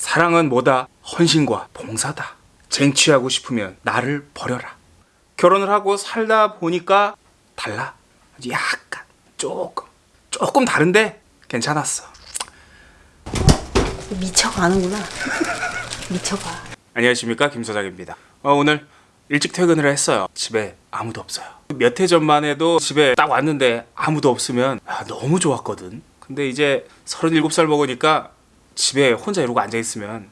사랑은 뭐다? 헌신과 봉사다. 쟁취하고 싶으면 나를 버려라. 결혼을 하고 살다 보니까 달라. 약간 조금 조금 다른데 괜찮았어. 미쳐가는구나. 미쳐가. 안녕하십니까 김소장입니다. 어, 오늘 일찍 퇴근을 했어요. 집에 아무도 없어요. 몇 해 전만 해도 집에 딱 왔는데 아무도 없으면 아, 너무 좋았거든. 근데 이제 37살 먹으니까 집에 혼자 이러고 앉아 있으면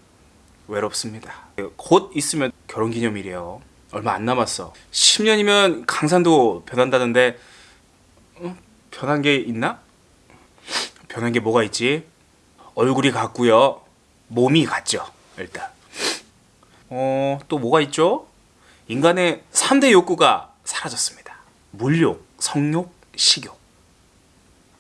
외롭습니다. 곧 있으면 결혼기념일이에요. 얼마 안 남았어. 10년이면 강산도 변한다는데 어? 변한 게 있나? 변한 게 뭐가 있지? 얼굴이 같고요. 몸이 같죠. 일단. 어, 또 뭐가 있죠? 인간의 3대 욕구가 사라졌습니다. 물욕, 성욕, 식욕.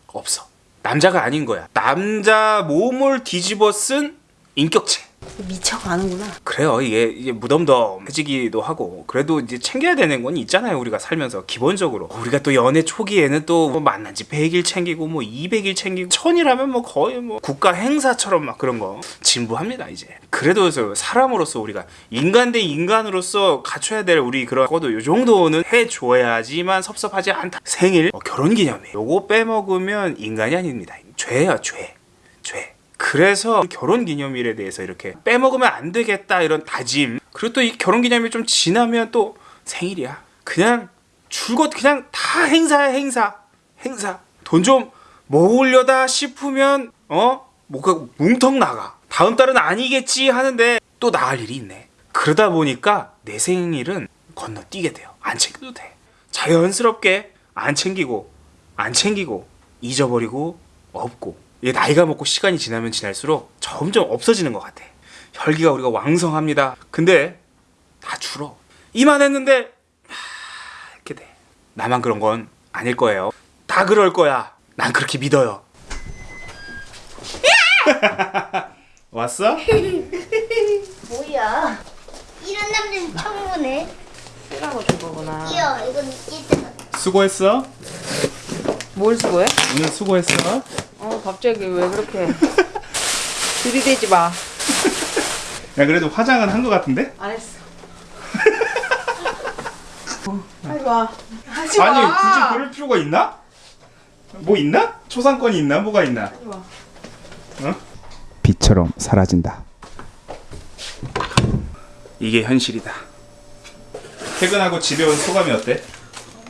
없어. 남자가 아닌 거야. 남자 몸을 뒤집어 쓴 인격체. 미쳐가는구나. 그래요. 이게, 이게 무덤덤해지기도 하고 그래도 이제 챙겨야 되는 건 있잖아요. 우리가 살면서 기본적으로 우리가 또 연애 초기에는 또 뭐 만난 지 100일 챙기고 뭐 200일 챙기고 천이라면 뭐 거의 뭐 국가 행사처럼 막 그런 거 진부합니다. 이제 그래도 저 사람으로서 우리가 인간 대 인간으로서 갖춰야 될 우리 그런 것도 요 정도는 해줘야지만 섭섭하지 않다. 생일, 뭐 결혼기념일. 요거 빼먹으면 인간이 아닙니다. 죄야 죄, 죄. 그래서 결혼 기념일에 대해서 이렇게 빼먹으면 안 되겠다 이런 다짐. 그리고 또 이 결혼 기념일 좀 지나면 또 생일이야. 그냥 줄곧 그냥 다 행사야 행사 행사. 돈 좀 모으려다 싶으면 어? 뭐가 뭉텅 나가 다음 달은 아니겠지 하는데 또 나갈 일이 있네 그러다 보니까 내 생일은 건너뛰게 돼요 안 챙겨도 돼 자연스럽게 안 챙기고 안 챙기고 잊어버리고 없고 이게 나이가 먹고 시간이 지나면 지날수록 점점 없어지는 것 같아. 혈기가 우리가 왕성합니다. 근데 다 줄어. 이만 했는데 하, 이렇게 돼. 나만 그런 건 아닐 거예요. 다 그럴 거야. 난 그렇게 믿어요. 왔어? 뭐야? 이런 남자는 처음 보네. 쓰라고 준 거구나. 이어, 이건 이때가. 수고했어. 뭘 수고해? 오늘 수고했어. 어 갑자기 왜 그렇게 들이대지 마. 야 그래도 화장은 한것 같은데? 안 했어. 하지 마. 하지 마. 아니 굳이 그럴 필요가 있나? 뭐 있나? 초상권이 있나? 뭐가 있나? 하지 마. 어? 빛처럼 사라진다. 이게 현실이다. 퇴근하고 집에 온 소감이 어때?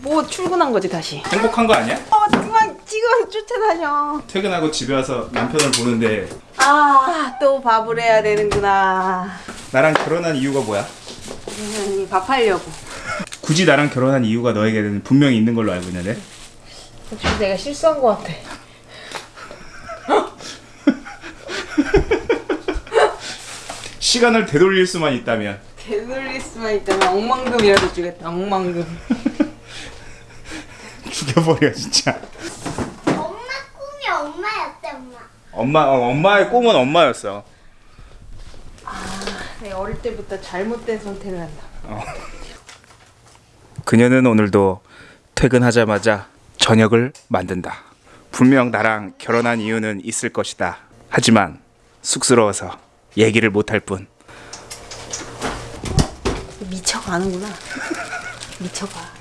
뭐 출근한 거지 다시. 행복한 거 아니야? 어 그만 지금 쫓아다녀. 퇴근하고 집에 와서 남편을 보는데 아 또 밥을 해야 되는구나. 나랑 결혼한 이유가 뭐야? 음, 밥 하려고. 굳이 나랑 결혼한 이유가 너에게는 분명히 있는 걸로 알고 있는데 혹시 내가 실수한 거 같아. 시간을 되돌릴 수만 있다면 되돌릴 수만 있다면 억만금이라도 주겠다. 억만금. 죽여버려 진짜. 엄마 꿈이 엄마였대, 엄마. 엄마 어, 엄마의 꿈은 엄마였어. 내가 어릴 때부터 잘못된 선택을 한다. 그녀는 오늘도 퇴근하자마자 저녁을 만든다. 분명 나랑 결혼한 이유는 있을 것이다. 하지만 쑥스러워서 얘기를 못할 뿐. 미쳐가는구나. 미쳐가.